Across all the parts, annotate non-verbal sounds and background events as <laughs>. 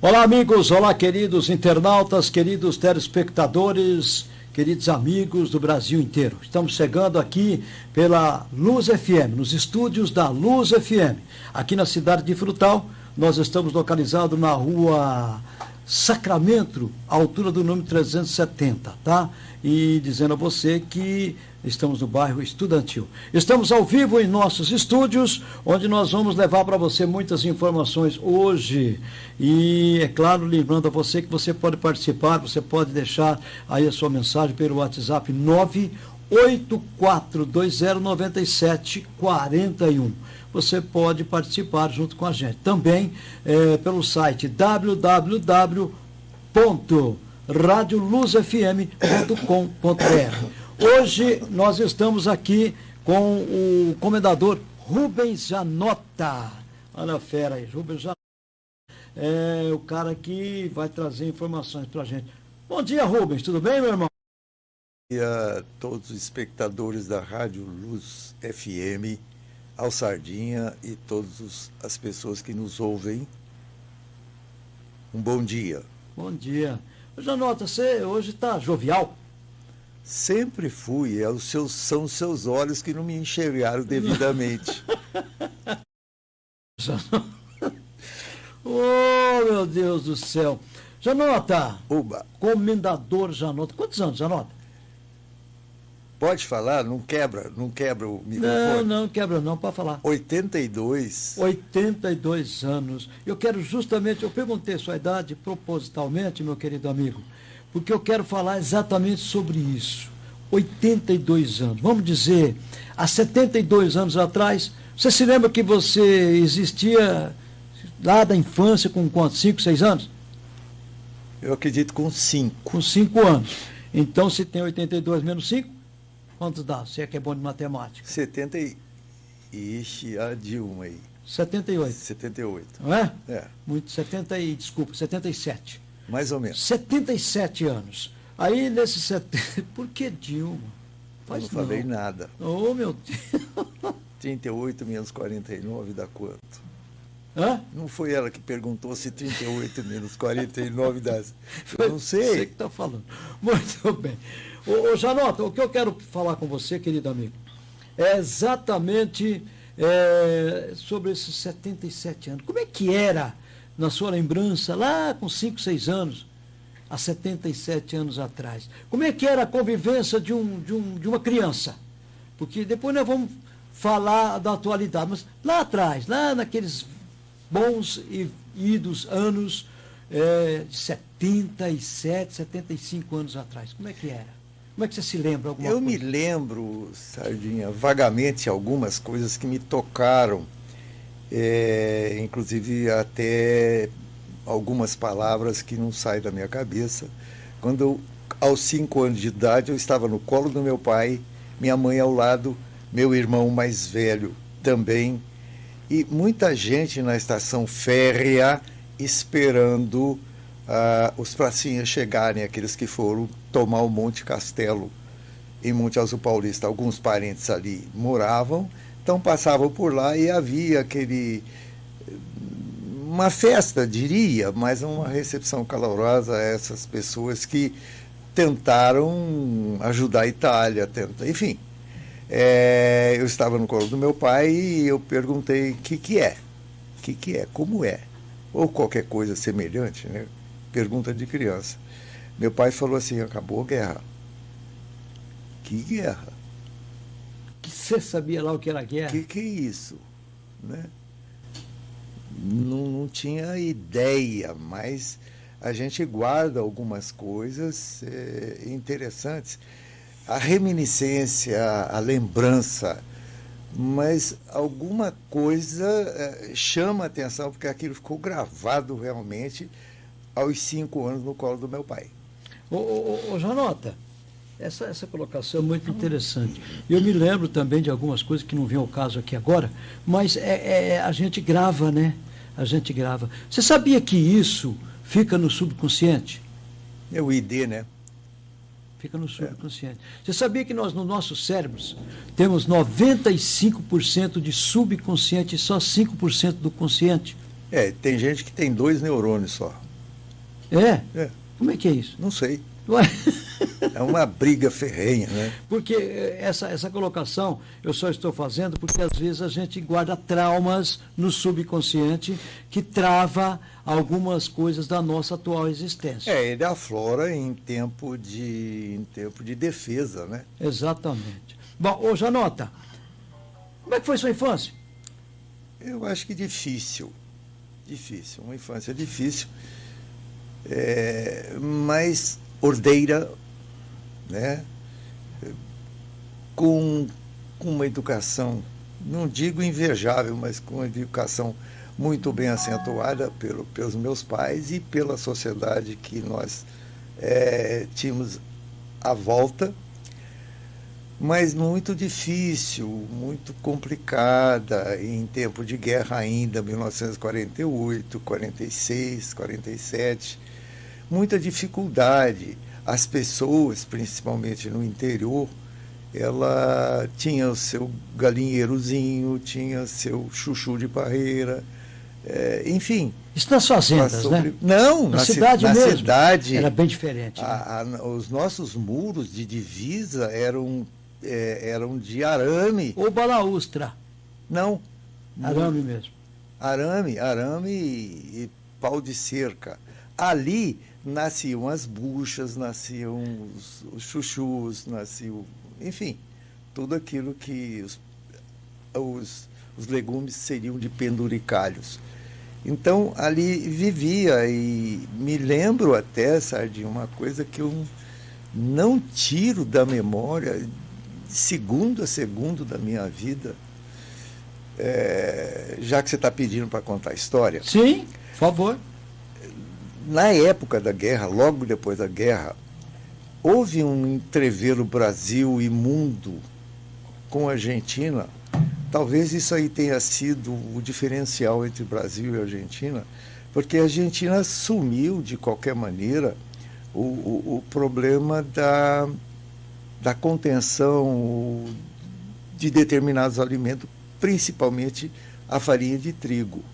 Olá, amigos, olá, queridos internautas, queridos telespectadores, queridos amigos do Brasil inteiro. Estamos chegando aqui pela Luz FM, nos estúdios da Luz FM, aqui na cidade de Frutal. Nós estamos localizados na rua Sacramento, altura do número 370, tá? E dizendo a você que estamos no bairro Estudantil. Estamos ao vivo em nossos estúdios, onde nós vamos levar para você muitas informações hoje. E, é claro, lembrando a você que você pode participar, você pode deixar aí a sua mensagem pelo WhatsApp 984209741 você pode participar junto com a gente. Também é, pelo site www.radioluzfm.com.br. Hoje nós estamos aqui com o comendador Rubens Janota. Olha a fera aí, Rubens Janota. É o cara que vai trazer informações para a gente. Bom dia, Rubens, tudo bem, meu irmão? Bom dia a todos os espectadores da Rádio Luz FM ao Sardinha e todas as pessoas que nos ouvem. Um bom dia. Bom dia. Janota, você hoje está jovial? Sempre fui. É os seus, são os seus olhos que não me enxergaram <laughs> devidamente. <laughs> oh, meu Deus do céu. Janota. Uba. Comendador Janota. Quantos anos, Janota? Pode falar, não quebra, não quebra o microfone. Não, não quebra não, pode falar. 82. 82 anos. Eu quero justamente, eu perguntei sua idade propositalmente, meu querido amigo, porque eu quero falar exatamente sobre isso. 82 anos. Vamos dizer, há 72 anos atrás, você se lembra que você existia lá da infância com quanto? 5, 6 anos? Eu acredito com 5. Com 5 anos. Então, se tem 82 menos 5, Quantos dá? Você é que é bom de matemática. 70 e... Ixi, a Dilma aí. 78. 78. Não é? É. Muito, 70 e, desculpa, 77. Mais ou menos. 77 anos. Aí, nesses <laughs> 70... Por que Dilma? Faz Eu não, não falei nada. Oh, meu Deus. <laughs> 38 menos 49 dá quanto? Hã? Não foi ela que perguntou se 38 menos <laughs> 49 dá... Eu não sei. Você que está falando. Muito bem. Ô, ô, Janota, o que eu quero falar com você, querido amigo, é exatamente é, sobre esses 77 anos. Como é que era, na sua lembrança, lá com 5, 6 anos, há 77 anos atrás? Como é que era a convivência de, um, de, um, de uma criança? Porque depois nós vamos falar da atualidade, mas lá atrás, lá naqueles bons e idos anos é, de 77, 75 anos atrás, como é que era? Como é que você se lembra alguma Eu coisa? me lembro, Sardinha, vagamente algumas coisas que me tocaram, é, inclusive até algumas palavras que não saem da minha cabeça. Quando eu, aos cinco anos de idade, eu estava no colo do meu pai, minha mãe ao lado, meu irmão mais velho também, e muita gente na estação férrea esperando uh, os pracinhas chegarem, aqueles que foram tomar o Monte Castelo em Monte Azul Paulista. Alguns parentes ali moravam, então passavam por lá e havia aquele uma festa, diria, mas uma recepção calorosa a essas pessoas que tentaram ajudar a Itália, tenta, enfim. É, eu estava no colo do meu pai e eu perguntei o que, que é, o que, que é, como é, ou qualquer coisa semelhante, né? Pergunta de criança. Meu pai falou assim: acabou a guerra. Que guerra? Que você sabia lá o que era guerra? Que que é isso? Né? Não, não tinha ideia, mas a gente guarda algumas coisas é, interessantes. A reminiscência, a lembrança, mas alguma coisa é, chama a atenção, porque aquilo ficou gravado realmente aos cinco anos no colo do meu pai. Ô, ô, ô Janota, essa, essa colocação é muito interessante. Eu me lembro também de algumas coisas que não vêm ao caso aqui agora, mas é, é, a gente grava, né? A gente grava. Você sabia que isso fica no subconsciente? É o ID, né? Fica no subconsciente. É. Você sabia que nós, nos nossos cérebros, temos 95% de subconsciente e só 5% do consciente? É, tem gente que tem dois neurônios só. É? É. Como é que é isso? Não sei. Ué? É uma briga ferrenha, né? Porque eh, essa, essa colocação eu só estou fazendo porque às vezes a gente guarda traumas no subconsciente que trava algumas coisas da nossa atual existência. É, ele aflora em tempo de, em tempo de defesa, né? Exatamente. Bom, ô Janota, como é que foi sua infância? Eu acho que difícil. Difícil. Uma infância difícil. É, mas ordeira, né? com, com uma educação, não digo invejável, mas com uma educação muito bem acentuada pelo, pelos meus pais e pela sociedade que nós é, tínhamos à volta, mas muito difícil, muito complicada, em tempo de guerra ainda, 1948, 46, 47 muita dificuldade. As pessoas, principalmente no interior, ela tinha o seu galinheirozinho, tinha seu chuchu de parreira, é, enfim. Isso nas fazendas, sobre... né? Não, na, na cidade na mesmo. cidade. Era bem diferente. Né? A, a, os nossos muros de divisa eram, é, eram de arame. Ou balaustra. Não. Arame mesmo. Arame, arame e, e pau de cerca. Ali nasciam as buchas, nasciam os, os chuchus, nasciam, enfim, tudo aquilo que os, os, os legumes seriam de penduricalhos. Então, ali vivia e me lembro até, de uma coisa que eu não tiro da memória, segundo a segundo da minha vida, é, já que você está pedindo para contar a história. Sim, por favor na época da guerra, logo depois da guerra, houve um entrever o Brasil e mundo com a Argentina. Talvez isso aí tenha sido o diferencial entre Brasil e Argentina, porque a Argentina assumiu, de qualquer maneira, o, o, o problema da, da contenção de determinados alimentos, principalmente a farinha de trigo.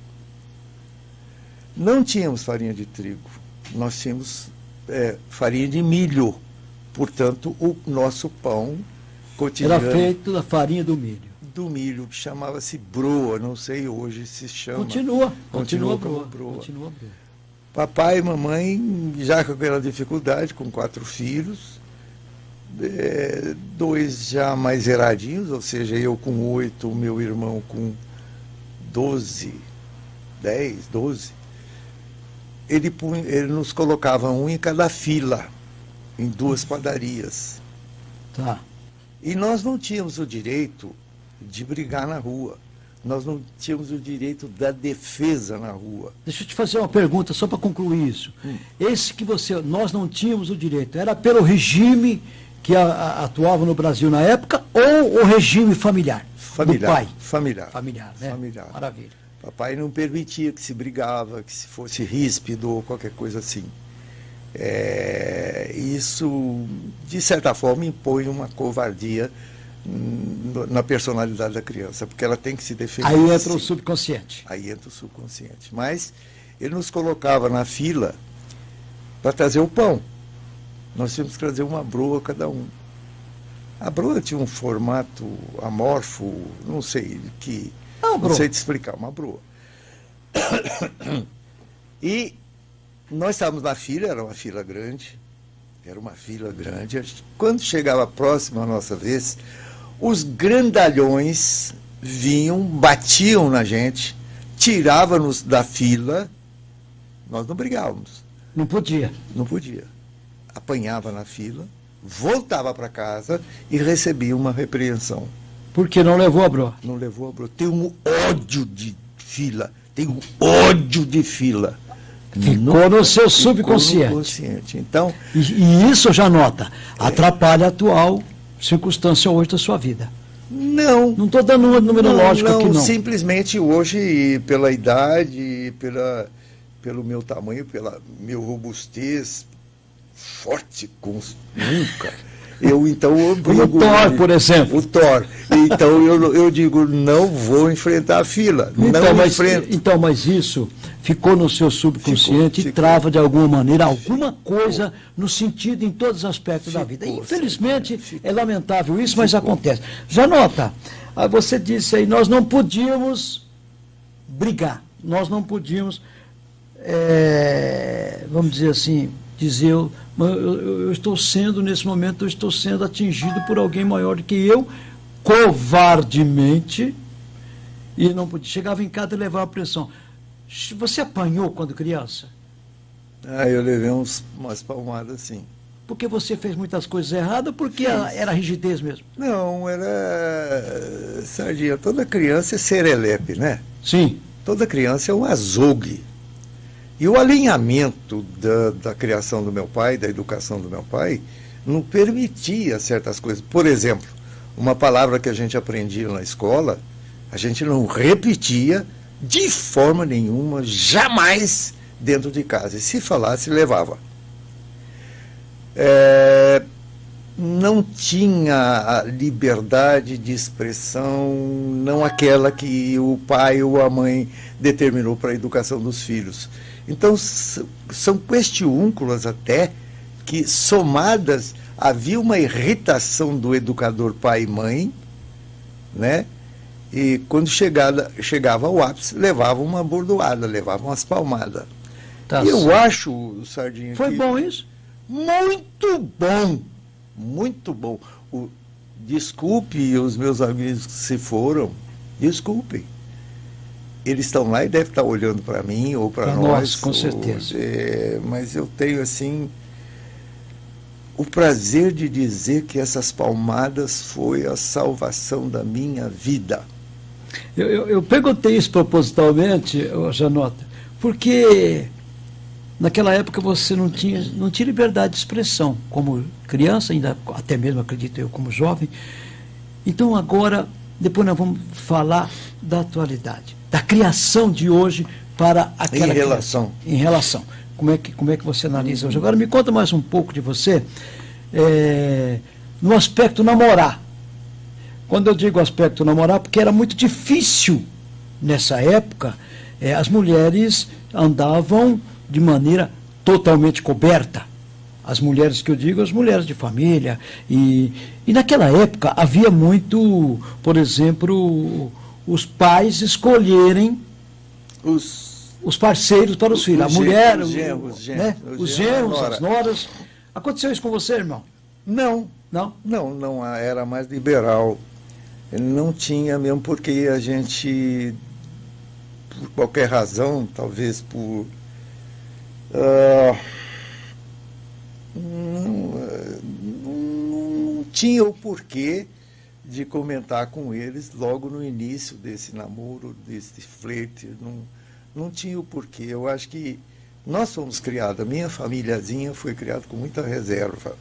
Não tínhamos farinha de trigo, nós tínhamos é, farinha de milho. Portanto, o nosso pão cotidiano. Era feito da farinha do milho. Do milho, que chamava-se broa, não sei hoje se chama. Continua, continua, continua broa, broa. Continua broa. Papai e mamãe, já com aquela dificuldade, com quatro filhos, é, dois já mais eradinhos, ou seja, eu com oito, meu irmão com doze, dez, doze ele, ele nos colocava um em cada fila, em duas padarias. Tá. E nós não tínhamos o direito de brigar na rua. Nós não tínhamos o direito da defesa na rua. Deixa eu te fazer uma pergunta só para concluir isso. Hum. Esse que você, nós não tínhamos o direito, era pelo regime que a, a, atuava no Brasil na época ou o regime familiar? Familiar. Do pai? Familiar. Familiar, né? Familiar. Maravilha. Papai não permitia que se brigava, que se fosse ríspido ou qualquer coisa assim. É, isso, de certa forma, impõe uma covardia na personalidade da criança, porque ela tem que se defender. Aí entra o subconsciente. Aí entra o subconsciente. Mas ele nos colocava na fila para trazer o pão. Nós tínhamos que trazer uma broa cada um. A broa tinha um formato amorfo, não sei que não, não sei te explicar, uma broa. E nós estávamos na fila, era uma fila grande, era uma fila grande. Quando chegava próximo a nossa vez, os grandalhões vinham, batiam na gente, tiravam-nos da fila, nós não brigávamos. Não podia. Não podia. Apanhava na fila, voltava para casa e recebia uma repreensão. Porque não levou a bro. Não levou a bro. Tem um ódio de fila. Tem um ódio de fila. Ficou no seu subconsciente. No consciente. Então, e, e, isso já nota, atrapalha a atual circunstância hoje da sua vida. Não. Não estou dando uma numerológica não, não, aqui, não. Simplesmente hoje, pela idade, pela, pelo meu tamanho, pela meu robustez, forte como nunca. Eu então obrigo. O Thor, por exemplo. O Thor. Então eu, eu digo, não vou enfrentar a fila. Então, não mas, enfrento. então, mas isso ficou no seu subconsciente ficou, e trava de alguma maneira alguma coisa no sentido em todos os aspectos ficou, da vida. Infelizmente ficou, é lamentável isso, mas acontece. Já nota, ah, você disse aí, nós não podíamos brigar, nós não podíamos, é, vamos dizer assim, dizer eu, eu, eu, estou sendo, nesse momento, eu estou sendo atingido por alguém maior do que eu, covardemente, e não podia. Chegava em casa e levava a pressão. Você apanhou quando criança? Ah, eu levei uns, umas palmadas, sim. Porque você fez muitas coisas erradas ou porque era, era rigidez mesmo? Não, era. Sardinha, toda criança é serelepe, né? Sim. Toda criança é um azogue. E o alinhamento da, da criação do meu pai, da educação do meu pai, não permitia certas coisas. Por exemplo, uma palavra que a gente aprendia na escola, a gente não repetia de forma nenhuma, jamais dentro de casa. E se falasse, levava. É, não tinha a liberdade de expressão, não aquela que o pai ou a mãe determinou para a educação dos filhos. Então, são questiúnculas até que, somadas, havia uma irritação do educador pai e mãe, né? E quando chegada, chegava ao ápice, levava uma bordoada, levava umas palmadas. Tá e eu acho, Sardinha. Foi bom isso? Muito bom! Muito bom. O... Desculpe os meus amigos que se foram, desculpem. Eles estão lá e devem estar olhando para mim ou para nós. nós. Com certeza. é... mas eu tenho assim o prazer de dizer que essas palmadas foi a salvação da minha vida. Eu, eu, eu perguntei isso propositalmente, Janota, porque naquela época você não tinha, não tinha liberdade de expressão, como criança, ainda até mesmo acredito eu como jovem. Então agora, depois nós vamos falar da atualidade, da criação de hoje para aquela em relação em relação. Como é que como é que você analisa hoje? Agora me conta mais um pouco de você é, no aspecto namorar. Quando eu digo aspecto namorar, porque era muito difícil nessa época, é, as mulheres andavam de maneira totalmente coberta. As mulheres que eu digo, as mulheres de família. E, e naquela época havia muito, por exemplo, os pais escolherem os, os parceiros para os, os filhos. A mulher, os genros, né? os genros, as noras. Aconteceu isso com você, irmão? Não. Não? Não, não era mais liberal. Não tinha mesmo porque a gente, por qualquer razão, talvez por. Uh, não, não tinha o porquê de comentar com eles logo no início desse namoro, desse flerte. Não, não tinha o porquê. Eu acho que nós fomos criados, a minha famíliazinha foi criada com muita reserva.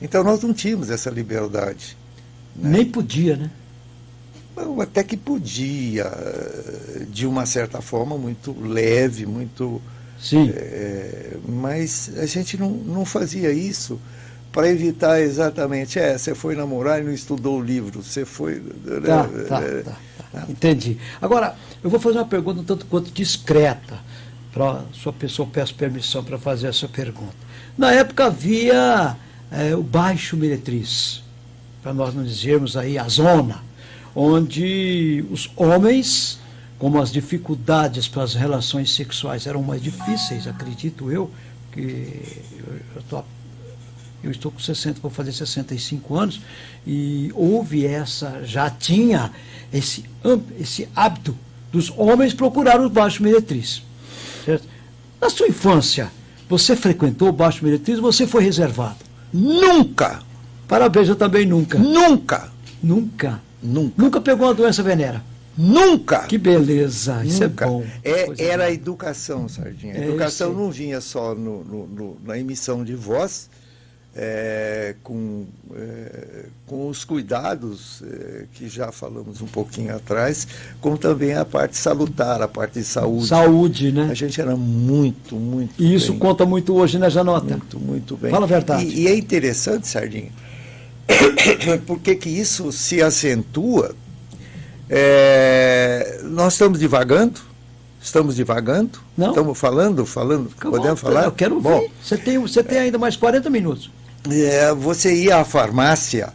Então nós não tínhamos essa liberdade. Né? Nem podia, né? até que podia, de uma certa forma, muito leve, muito. Sim. É, mas a gente não, não fazia isso para evitar exatamente, é, você foi namorar e não estudou o livro, você foi. Tá, tá, tá, tá. Entendi. Agora, eu vou fazer uma pergunta um tanto quanto discreta, para sua pessoa, peço permissão para fazer essa pergunta. Na época havia é, o Baixo Meretriz, para nós não dizermos aí a zona onde os homens, como as dificuldades para as relações sexuais eram mais difíceis, acredito eu, que eu, tô, eu estou com 60, vou fazer 65 anos, e houve essa, já tinha esse, esse hábito dos homens procurar o baixo meretriz. Certo? Na sua infância, você frequentou o baixo meretriz ou você foi reservado? Nunca! Parabéns, eu também nunca. Nunca! Nunca. Nunca. Nunca pegou uma doença venera? Nunca! Que beleza, isso Nunca. é bom. É, era a educação, Sardinha. A é, educação não vinha só no, no, no, na emissão de voz, é, com, é, com os cuidados é, que já falamos um pouquinho atrás, como também a parte salutar, a parte de saúde. Saúde, né? A gente era muito, muito E isso bem. conta muito hoje, né, Janota? Muito, muito bem. Fala a verdade. E, e é interessante, Sardinha, <coughs> por que, isso se acentua? É, nós estamos divagando? Estamos divagando? Não. Estamos falando, falando, Fica podemos falar? Eu quero Bom, ver. Você tem, você tem ainda mais 40 minutos. É, você ia à farmácia,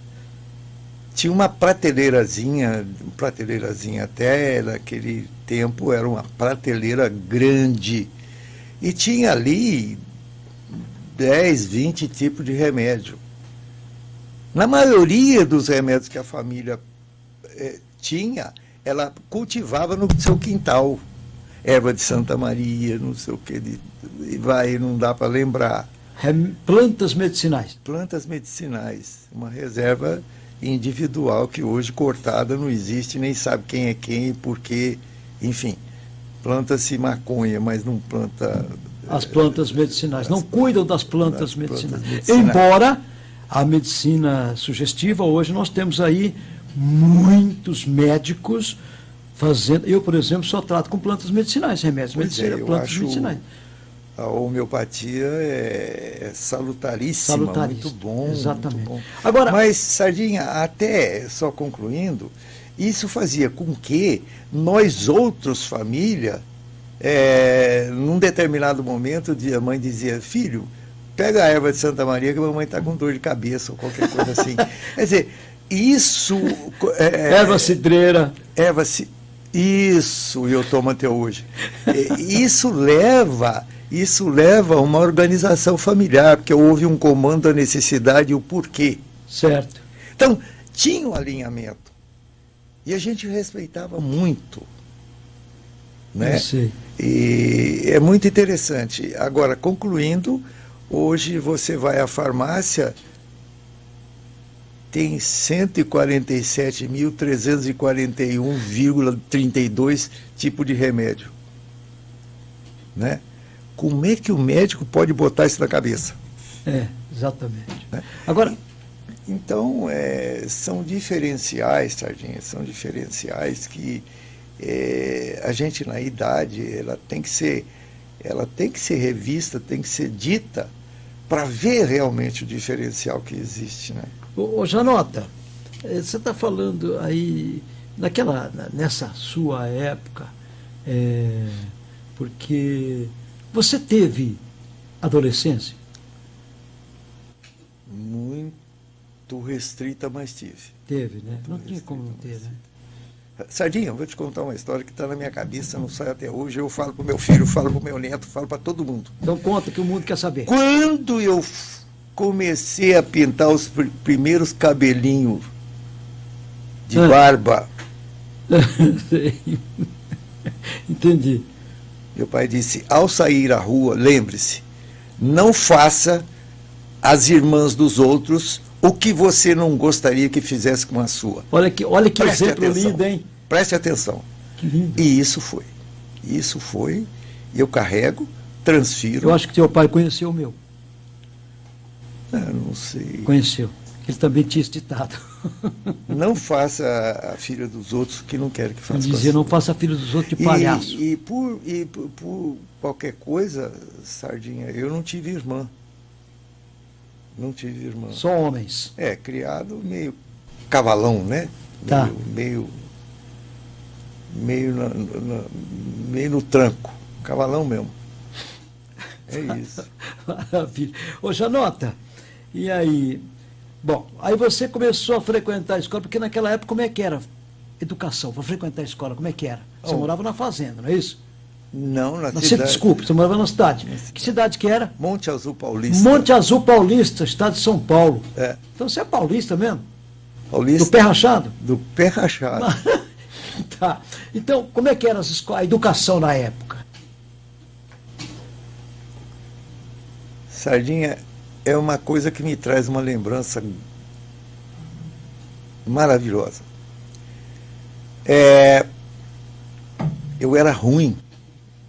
tinha uma prateleirazinha, prateleirazinha até naquele tempo era uma prateleira grande. E tinha ali 10, 20 tipos de remédio. Na maioria dos remédios que a família eh, tinha, ela cultivava no seu quintal. Erva de Santa Maria, não sei o que, de, vai, não dá para lembrar. Rem- Plantas medicinais. Plantas medicinais, uma reserva individual que hoje cortada não existe, nem sabe quem é quem e por quê. Enfim, planta-se maconha, mas não planta. As plantas medicinais. Não cuidam das plantas das plantas medicinais. medicinais. Embora a medicina sugestiva, hoje nós temos aí muitos médicos fazendo. Eu, por exemplo, só trato com plantas medicinais, remédios Pois é, medicinais, eu plantas acho medicinais. A homeopatia é, salutaríssima, Salutaríssima, muito bom. exatamente. muito bom. Agora- Mas, Sardinha, até só concluindo, isso fazia com que nós outros, família, é, num determinado momento, a mãe dizia, filho, pega a erva de Santa Maria que a mamãe está com dor de cabeça ou qualquer coisa assim. <laughs> Quer dizer, isso... é, Erva cidreira. Erva, ci- isso eu tomo até hoje. Isso leva, isso leva a uma organização familiar, porque houve um comando da necessidade e o porquê. Certo. Então, tinha um alinhamento. E a gente respeitava muito. Né? E é muito interessante. Agora, concluindo, hoje você vai à farmácia, tem 147.341,32 tipos de remédio. Né? Como é que o médico pode botar isso na cabeça? É, exatamente. Né? Agora, Então, é, são diferenciais, Sardinha, são diferenciais que é, a gente na idade, ela tem que ser, ela tem que ser revista, tem que ser dita para ver realmente o diferencial que existe, né? Ô, ô, Janota, eh, você está falando aí, naquela, na- nessa sua época, eh, porque você teve adolescência? Muito restrita, mas tive. Teve, né? Não Muito tinha como não ter, né? Sardinha, eu vou te contar uma história que está na minha cabeça, não sai até hoje. Eu falo para meu filho, falo para meu neto, falo para todo mundo. Então conta que o mundo quer saber. Quando eu comecei a pintar os pr- primeiros cabelinhos de Ah. barba. <laughs> Entendi. Meu pai disse: ao sair à rua, lembre-se, não faça às irmãs dos outros o que você não gostaria que fizesse com a sua. Olha que, olha que Preste exemplo atenção. lindo, hein? Preste atenção. Que lindo. E isso foi. Isso foi. Eu carrego, transfiro. Eu acho que teu pai conheceu o meu. Ah, não sei. Conheceu. Ele também tinha esse ditado. <laughs> Não faça a filha dos outros que não quer que faça. Ele a dizia, não faça filho dos outros de E- palhaço. E, por, e por, por qualquer coisa, Sardinha, eu não tive irmã. Não tive irmã. Só homens. É, criado meio cavalão, né? Tá. Meio. Meio, meio, na- na- meio no tranco. Cavalão mesmo. É <laughs> isso. Maravilha. Ô, Janota, e aí? Bom, aí você começou a frequentar a escola, porque naquela época como é que era? Educação, para frequentar a escola, como é que era? Você Oh. morava na fazenda, não é isso? Não, na Na cidade. cidade, desculpe, você morava na cidade. Que cidade que era? Monte Azul Paulista. Monte Azul Paulista, estado de São Paulo. É, Então você é paulista mesmo? Paulista. Do pé rachado? do pé rachado. <laughs> tá. Então, como é que era a educação na época? Sardinha é uma coisa que me traz uma lembrança maravilhosa. É, eu era ruim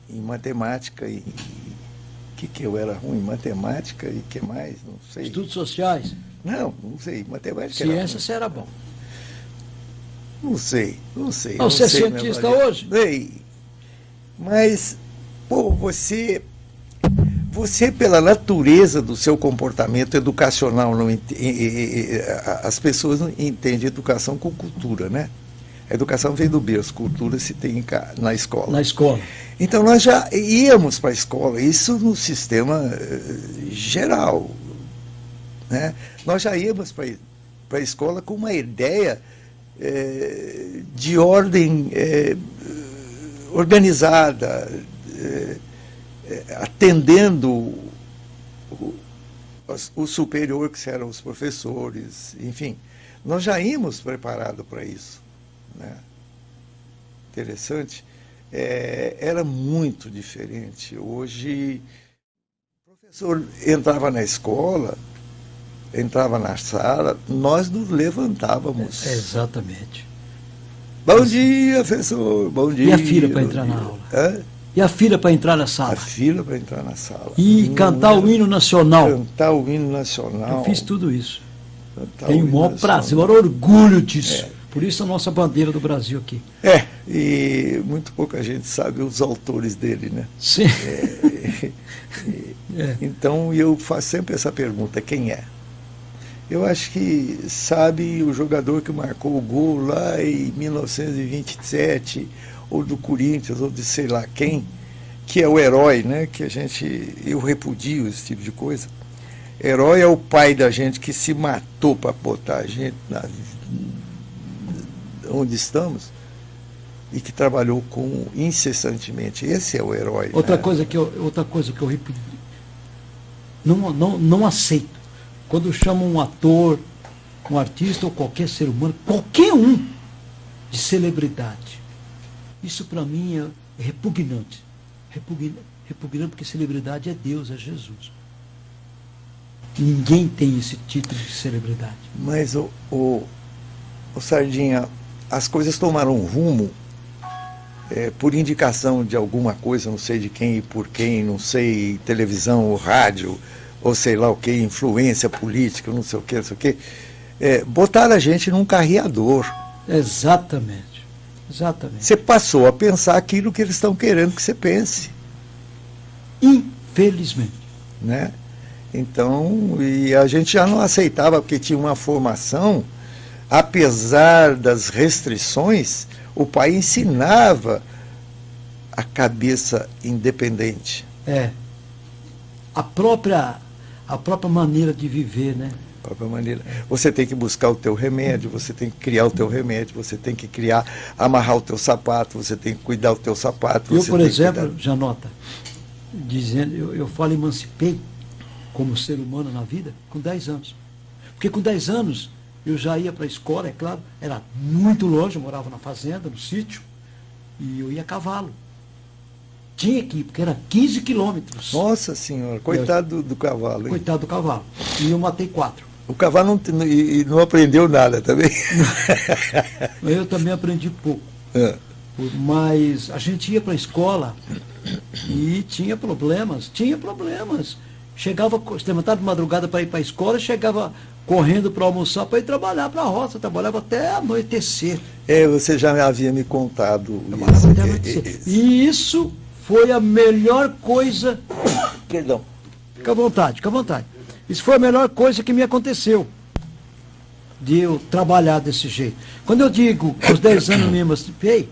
em matemática e o que, que eu era ruim? Matemática e que mais? Não sei. Estudos sociais, Não, não sei. Matemática era ciência, você era bom. Não sei, não sei. Não, não você é sei, cientista meu marido. hoje? Sei. Mas, pô, você você, pela natureza do seu comportamento educacional, não, as pessoas não entendem educação com cultura, né? A educação vem do berço, cultura se tem na escola. Na escola. Então nós já íamos para a escola, isso no sistema eh, geral. Né? Nós já íamos para a escola com uma ideia é, de ordem é, organizada, é, atendendo o, o superior, que eram os professores, enfim. Nós já íamos preparados para isso. Né? Interessante. É, era muito diferente. Hoje, o professor entrava na escola, entrava na sala, nós nos levantávamos. É, exatamente. Bom dia, professor. Bom dia. E a fila para entrar na aula? Hã? E a fila para entrar na sala? A fila para entrar na sala. E hum, cantar o hino nacional? Cantar o hino nacional. Eu fiz tudo isso. Cantar Tenho o maior prazer, o maior orgulho disso. É. Por isso a nossa bandeira do Brasil aqui. É, e muito pouca gente sabe os autores dele, né? Sim. É, <laughs> é. Então eu faço sempre essa pergunta, quem é? Eu acho que sabe o jogador que marcou o gol lá em 1927, ou do Corinthians, ou de sei lá quem, que é o herói, né? Que a gente. Eu repudio esse tipo de coisa. Herói é o pai da gente que se matou para botar a gente na, onde estamos e que trabalhou com incessantemente. Esse é o herói. Outra né? coisa que eu, outra coisa que eu repudio. Não, não, não aceito quando chamam um ator, um artista ou qualquer ser humano, qualquer um, de celebridade. Isso para mim é repugnante. repugnante. Repugnante porque celebridade é Deus, é Jesus. Ninguém tem esse título de celebridade. Mas o, o, o Sardinha, as coisas tomaram um rumo é, por indicação de alguma coisa, não sei de quem e por quem, não sei, televisão ou rádio, ou sei lá o que, influência política, não sei o que, não sei o que, é, botaram a gente num carreador. Exatamente. Exatamente. Você passou a pensar aquilo que eles estão querendo que você pense. Infelizmente. Né? Então, e a gente já não aceitava, porque tinha uma formação, apesar das restrições, o pai ensinava a cabeça independente. É. A própria a própria maneira de viver, né? Própria maneira. Você tem que buscar o teu remédio, você tem que criar o teu remédio, você tem que criar, amarrar o teu sapato, você tem que cuidar do teu sapato. Eu, por exemplo, cuidar... Janota, dizendo, eu, eu falo emancipei como ser humano na vida com 10 anos. Porque com 10 anos eu já ia para a escola, é claro, era muito longe, eu morava na fazenda, no sítio, e eu ia a cavalo. Tinha que ir, porque era 15 quilômetros. Nossa senhora, coitado eu, do, do, cavalo. Hein? Coitado do cavalo. E eu matei quatro. O cavalo não, e, não aprendeu nada também. <laughs> eu também aprendi pouco. É. Mas a gente ia para a escola e tinha problemas, tinha problemas. Chegava, se levantava de madrugada para ir para a escola, chegava correndo para almoçar para ir trabalhar para a roça, trabalhava até anoitecer. É, você já havia me contado isso. Até anoitecer. E isso foi a melhor coisa. Perdão. Fica à vontade, fica à vontade. Isso foi a melhor coisa que me aconteceu. De eu trabalhar desse jeito. Quando eu digo aos 10 anos me emancipei,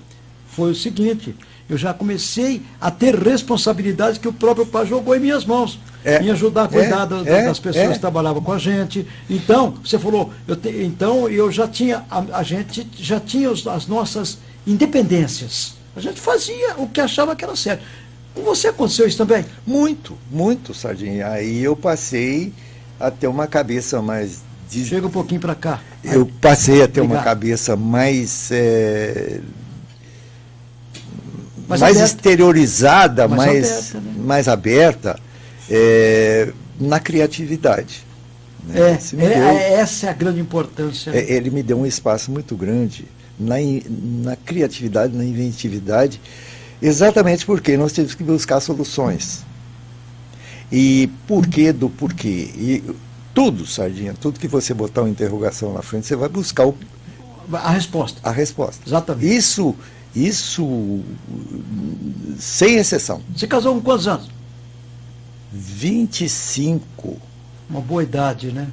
foi o seguinte, eu já comecei a ter responsabilidades que o próprio pai jogou em minhas mãos. É, em ajudar a cuidar é, das, é, das pessoas é. que trabalhavam com a gente. Então, você falou, eu te, então eu já tinha, a, a gente já tinha os, as nossas independências. A gente fazia o que achava que era certo. Com você aconteceu isso também? Muito, muito, Sardinha. Aí eu passei a ter uma cabeça mais. Chega um pouquinho para cá. Eu passei a ter Obrigado. uma cabeça mais. É... mais, mais exteriorizada, mais, mais aberta, né? mais aberta é, na criatividade. Né? É, é, deu, essa é a grande importância. É, ele me deu um espaço muito grande na, na criatividade, na inventividade, exatamente porque nós temos que buscar soluções. E porquê do porquê? E tudo, Sardinha, tudo que você botar uma interrogação na frente, você vai buscar o, a resposta. A resposta. Exatamente. Isso, isso sem exceção. Você casou com quantos anos? 25. Uma boa idade, né?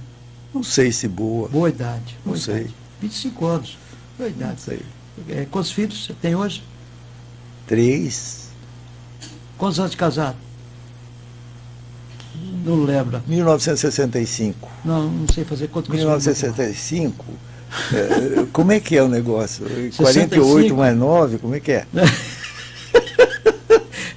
Não sei se boa. Boa idade. Boa não idade. sei. 25 anos. Boa idade. Não sei. É, quantos filhos você tem hoje? Três. Quantos anos de casado? Não lembra. 1965. Não, não sei fazer quanto que eu sou 1965. é, como é que é o negócio? 65. 48 mais 9, como é que é?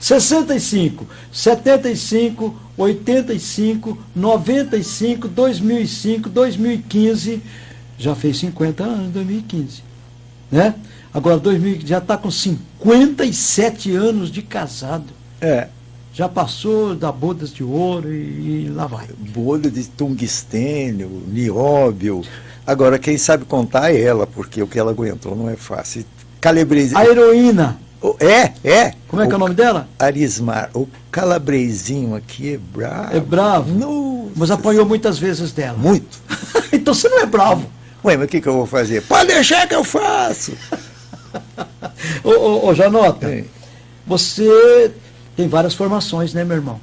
65, 75, 85, 95, 2005, 2015, já fez 50 anos em 2015, né? Agora 2000, já está com 57 anos de casado. É. Já passou da bodas de ouro e, e lá vai. Bolha de tungstênio, nióbio. Agora, quem sabe contar é ela, porque o que ela aguentou não é fácil. Calabresinho. A heroína, Oh, É, é. como é que é o nome dela? Arismar. O calabrezinho aqui é bravo. É bravo. Nossa. Mas apanhou muitas vezes dela. Muito. <laughs> então você não é bravo. Ué, mas o que, que eu vou fazer? Pode deixar que eu faço. <laughs> Ô, ô, ô Janota, É. você tem várias formações, né, meu irmão?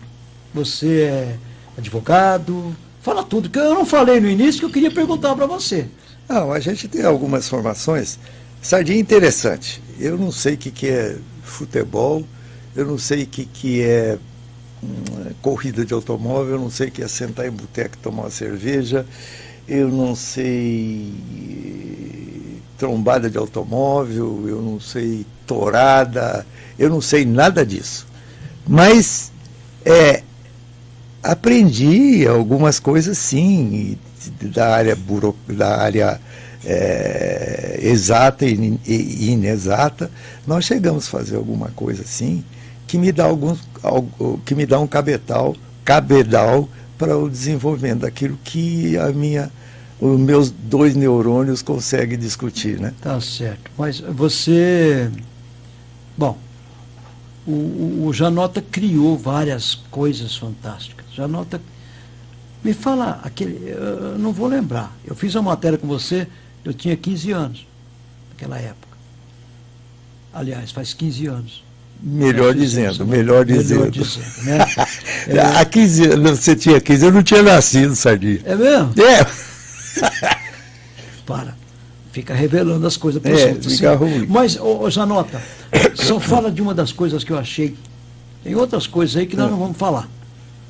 Você é advogado, fala tudo, que eu não falei no início que eu queria perguntar para você. Não, a gente tem algumas formações. Sardinha interessante. Eu não sei o que, que é futebol, eu não sei o que, que é hum, corrida de automóvel, eu não sei o que é sentar em boteco e tomar uma cerveja, eu não sei trombada de automóvel, eu não sei torada, eu não sei nada disso. Mas é, aprendi algumas coisas sim, da área, buro, da área é, exata e in- inexata, nós chegamos a fazer alguma coisa assim que me dá alguns, que me dá um cabetal, cabedal para o desenvolvimento daquilo que a minha, os meus dois neurônios conseguem discutir, né? Tá certo. Mas você. Bom, o, o, Janota criou várias coisas fantásticas. Janota. Me fala aquele. Eu não vou lembrar. Eu fiz uma matéria com você, eu tinha 15 anos, naquela época. Aliás, faz 15 anos. Melhor fizemos dizendo, melhor Melhor dizendo. dizendo, né? <laughs> É. Há 15 anos, você tinha 15, eu não tinha nascido, Sardinha. É mesmo? É, <laughs> Para. Fica revelando as coisas para É, outros. fica sim. ruim. Mas, ô, ô, Janota, <coughs> só fala de uma das coisas que eu achei. Tem outras coisas aí que nós É. não vamos falar.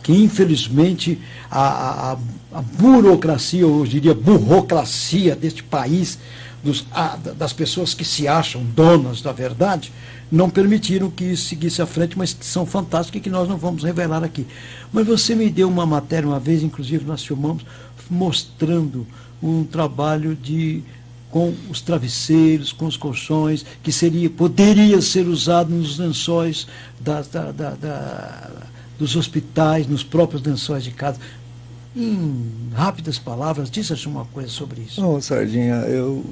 Que, infelizmente, a, a, a- a burocracia, ou eu diria burocracia deste país, dos, a- das pessoas que se acham donas da verdade, não permitiram que isso seguisse à frente, mas que são fantásticas e que nós não vamos revelar aqui. Mas você me deu uma matéria uma vez, inclusive nós filmamos, mostrando um trabalho de com os travesseiros, com os colchões, que seria, poderia ser usado nos lençóis da- da- da- dos hospitais, nos próprios lençóis de casa. Em rápidas palavras, diz uma coisa sobre isso. Não, Sardinha, eu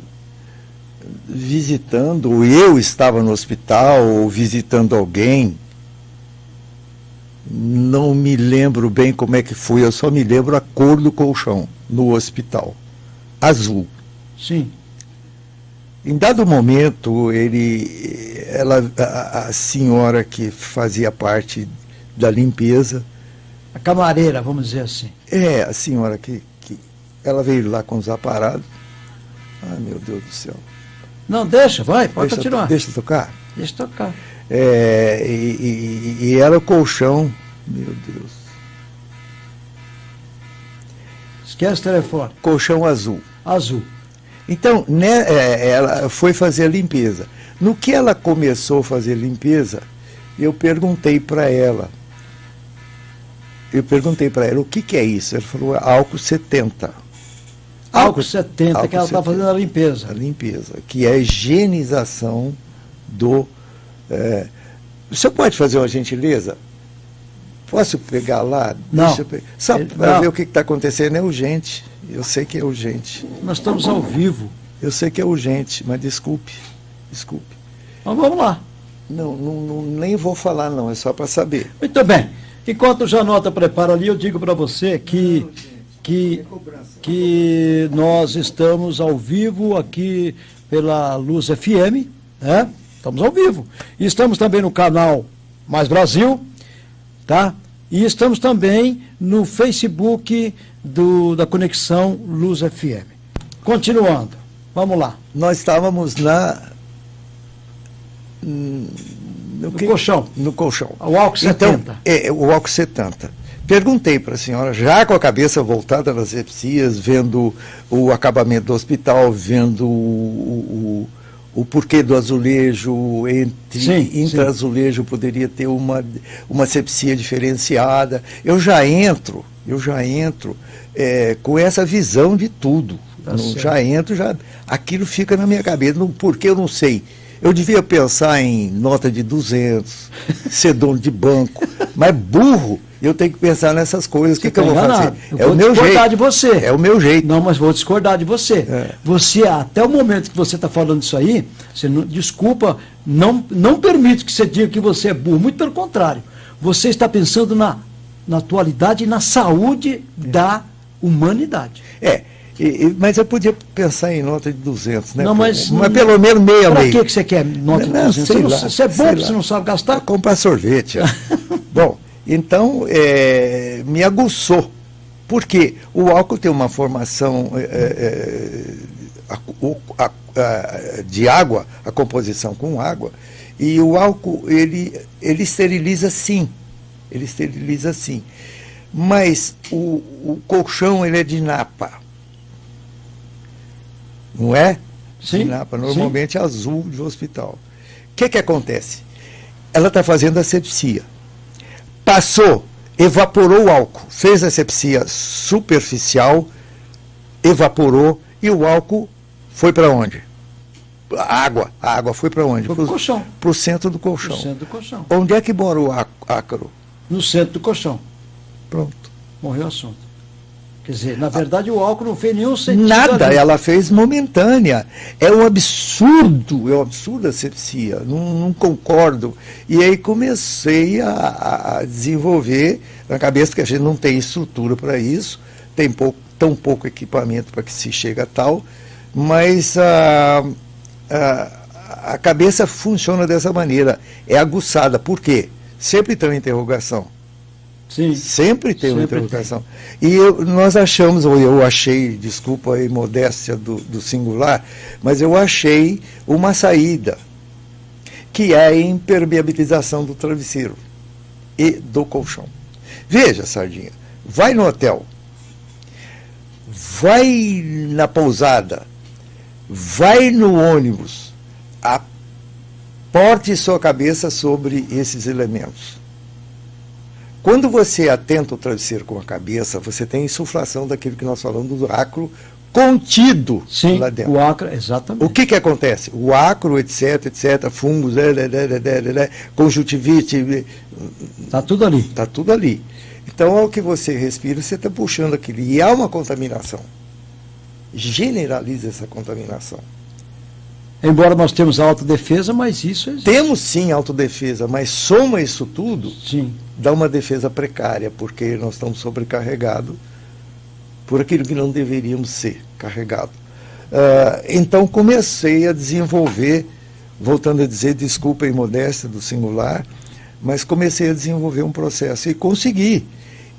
visitando, ou eu estava no hospital, ou visitando alguém, não me lembro bem como é que foi, eu só me lembro a cor do colchão no hospital. Azul. Sim, Em dado momento, ele, ela, a, a senhora que fazia parte da limpeza, a camareira, vamos dizer assim. é a senhora que, que ela veio lá com os aparados. Ai, meu Deus do céu. Não, deixa, vai, pode deixa, continuar. deixa tocar. Deixa tocar. É, e, e- e era o colchão, meu Deus, Esquece o telefone. colchão azul. Azul. Então, né, é, ela foi fazer a limpeza. No que ela começou a fazer limpeza, eu perguntei para ela. Eu perguntei para ela, o que, que é isso? Ela falou, álcool 70. Álcool 70, álcool que ela está 70. fazendo a limpeza. A limpeza, que é a higienização do. É, o senhor pode fazer uma gentileza? Posso pegar lá? Não. Deixa eu pe- Só para não. ver o que está acontecendo, é urgente. Eu sei que é urgente. Nós estamos ao vivo. Eu sei que é urgente, mas desculpe. Desculpe. Mas vamos lá. Não, não, não- nem vou falar, não, é só para saber. Muito bem. Enquanto o Janota prepara ali, eu digo para você que, que, que nós estamos ao vivo aqui pela Luz FM, né? Estamos ao vivo. E estamos também no canal Mais Brasil, tá? E estamos também no Facebook do, da Conexão Luz FM. Continuando, vamos lá. Nós estávamos na. No, no colchão. No colchão. O álcool 70. Então, é, o álcool 70. Perguntei para a senhora, já com a cabeça voltada nas sepsias, vendo o acabamento do hospital, vendo o, o, o porquê do azulejo, entre sim, intra-azulejo poderia ter uma, uma sepsia diferenciada. Eu já entro, eu já entro é, com essa visão de tudo. Tá já entro, já aquilo fica na minha cabeça, no porquê eu não sei. Eu devia pensar em nota de 200, <laughs> ser dono de banco, mas burro eu tenho que pensar nessas coisas. O que, que, eu vou fazer? Eu é vou o meu discordar jeito. de você. É o meu jeito. Não, mas vou discordar de você. É. Você, até o momento que você está falando isso aí, você não, desculpa, não, não permito que você diga que você é burro. Muito pelo contrário. Você está pensando na, na atualidade e na saúde é. da humanidade. É. E, mas eu podia pensar em nota de 200, né? Não, mas, mas pelo menos meia Para que, que você quer nota não, de 200? Você, lá, você é bom, você não sabe gastar? Comprar sorvete. <laughs> bom, então, é, me aguçou. Porque o álcool tem uma formação é, é, a, a, a, de água, a composição com água, e o álcool, ele, ele esteriliza sim. Ele esteriliza sim. Mas o, o colchão, ele é de napa. Não é? Sim. De napa, normalmente sim. azul de hospital. O que, que acontece? Ela está fazendo asepsia passou, evaporou o álcool, fez a asepsia superficial, evaporou e o álcool foi para onde? A água. A água foi para onde? Para o colchão. Para o centro do colchão. Pro centro do colchão. Onde é que mora o ácaro? No centro do colchão. Pronto. Morreu o assunto. Quer dizer, na verdade o álcool não fez nenhum sentido. Nada, ali. ela fez momentânea. É um absurdo, é um absurdo a sepsia, não, não concordo. E aí comecei a, a, desenvolver na cabeça que a gente não tem estrutura para isso, tem pouco, tão pouco equipamento para que se chegue a tal, mas a, a, a cabeça funciona dessa maneira, é aguçada. Por quê? Sempre tem uma interrogação. Sim. Sempre tem uma interrogação. Tem. E eu, nós achamos, ou eu achei, desculpa a imodéstia do, do singular, mas eu achei uma saída, que é a impermeabilização do travesseiro e do colchão. Veja, Sardinha, vai no hotel, vai na pousada, vai no ônibus, aporte sua cabeça sobre esses elementos quando você atenta o travesseiro com a cabeça, você tem insuflação daquilo que nós falamos do acro contido Sim, lá dentro. o acro, exatamente. O que que acontece? O acro, etc, etc, fungos, conjuntivite... Está tudo ali. Está tudo ali. Então, ao que você respira, você está puxando aquilo. E há uma contaminação. Generaliza essa contaminação. Embora nós temos autodefesa, mas isso existe. Temos sim autodefesa, mas soma isso tudo, sim. dá uma defesa precária, porque nós estamos sobrecarregados por aquilo que não deveríamos ser carregados. Uh, então comecei a desenvolver, voltando a dizer, desculpa a imodéstia do singular, mas comecei a desenvolver um processo e consegui.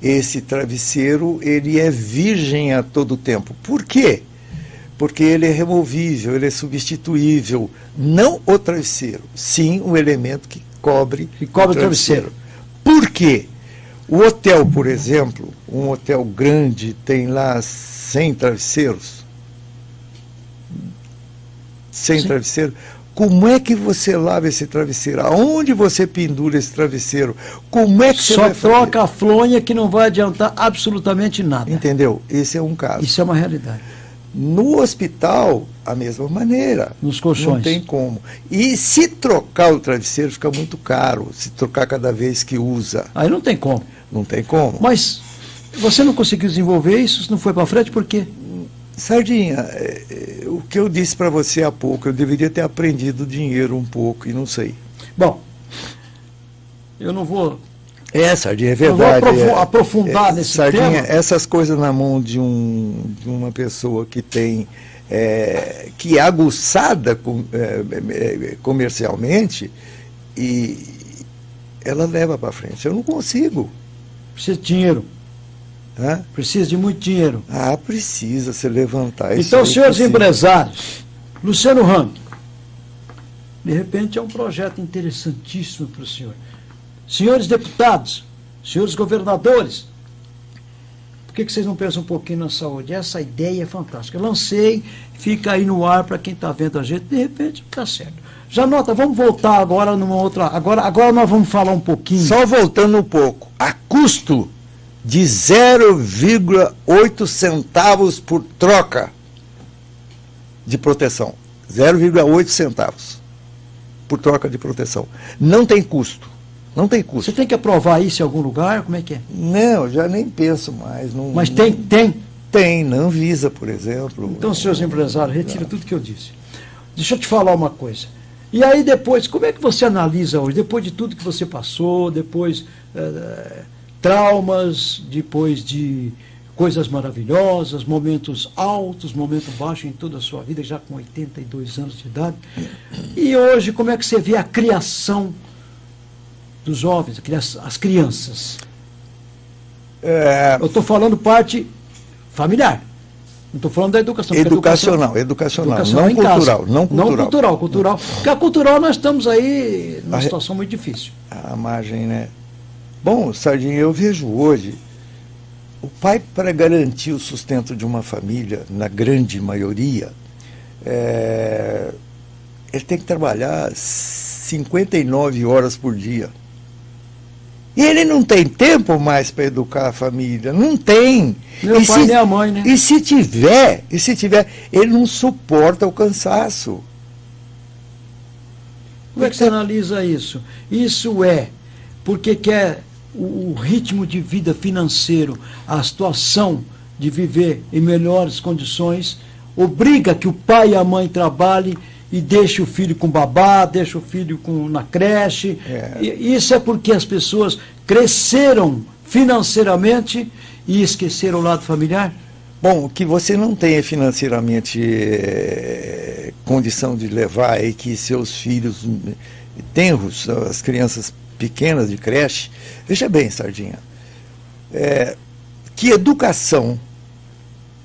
Esse travesseiro, ele é virgem a todo tempo. Por quê? Porque ele é removível, ele é substituível. Não o travesseiro, sim o elemento que cobre, que cobre o travesseiro. Por quê? O hotel, por exemplo, um hotel grande tem lá 100 travesseiros. 100 travesseiros. Como é que você lava esse travesseiro? Aonde você pendura esse travesseiro? Como é que Só você Só troca a flonha que não vai adiantar absolutamente nada. Entendeu? Esse é um caso. Isso é uma realidade. No hospital, a mesma maneira. Nos colchões. Não tem como. E se trocar o travesseiro, fica muito caro. Se trocar cada vez que usa. Aí não tem como. Não tem como. Mas você não conseguiu desenvolver isso? Não foi para frente por quê? Sardinha, é, é, o que eu disse para você há pouco, eu deveria ter aprendido dinheiro um pouco e não sei. Bom, eu não vou é, Sardinha, é verdade. Eu vou aprofundar é, nesse Sardinha, tema. essas coisas na mão de, um, de uma pessoa que tem, é, que é aguçada com, é, é comercialmente, e ela leva para frente. Eu não consigo. Precisa de dinheiro. Hã? Precisa de muito dinheiro. Ah, precisa se levantar. Então, senhores empresários, Luciano Rang, de repente é um projeto interessantíssimo para o senhor. Senhores deputados, senhores governadores, por que, que vocês não pensam um pouquinho na saúde? Essa ideia é fantástica. Lancei, fica aí no ar para quem está vendo a gente, de repente está certo. Já nota, vamos voltar agora numa outra. Agora, agora nós vamos falar um pouquinho. Só voltando um pouco. A custo de 0,8 centavos por troca de proteção. 0,8 centavos por troca de proteção. Não tem custo. Não tem custo. Você tem que aprovar isso em algum lugar? Como é que é? Não, já nem penso mais. Não, Mas tem, tem? Tem, não visa, por exemplo. Então, senhores empresários, retira tudo que eu disse. Deixa eu te falar uma coisa. E aí depois, como é que você analisa hoje? Depois de tudo que você passou, depois eh, traumas, depois de coisas maravilhosas, momentos altos, momentos baixos em toda a sua vida, já com 82 anos de idade. E hoje, como é que você vê a criação dos jovens, as crianças? É... Eu estou falando parte familiar. Não estou falando da educação. Educacional, educacional, educacional, não, cultural, não cultural. Não cultural, cultural. Porque a cultural nós estamos aí numa a, situação muito difícil. A margem, né? Bom, Sardinha, eu vejo hoje o pai, para garantir o sustento de uma família, na grande maioria, é, ele tem que trabalhar 59 horas por dia. E ele não tem tempo mais para educar a família, não tem. Meu e pai se, nem a mãe, né? E se tiver, e se tiver, ele não suporta o cansaço. Como é que você analisa isso? Isso é porque quer o, o ritmo de vida financeiro, a situação de viver em melhores condições, obriga que o pai e a mãe trabalhem e deixe o filho com babá, deixe o filho com, na creche. É. isso é porque as pessoas cresceram financeiramente e esqueceram o lado familiar? Bom, que você não tenha financeiramente é, condição de levar e que seus filhos tenros, as crianças pequenas de creche, veja bem, Sardinha, é, que educação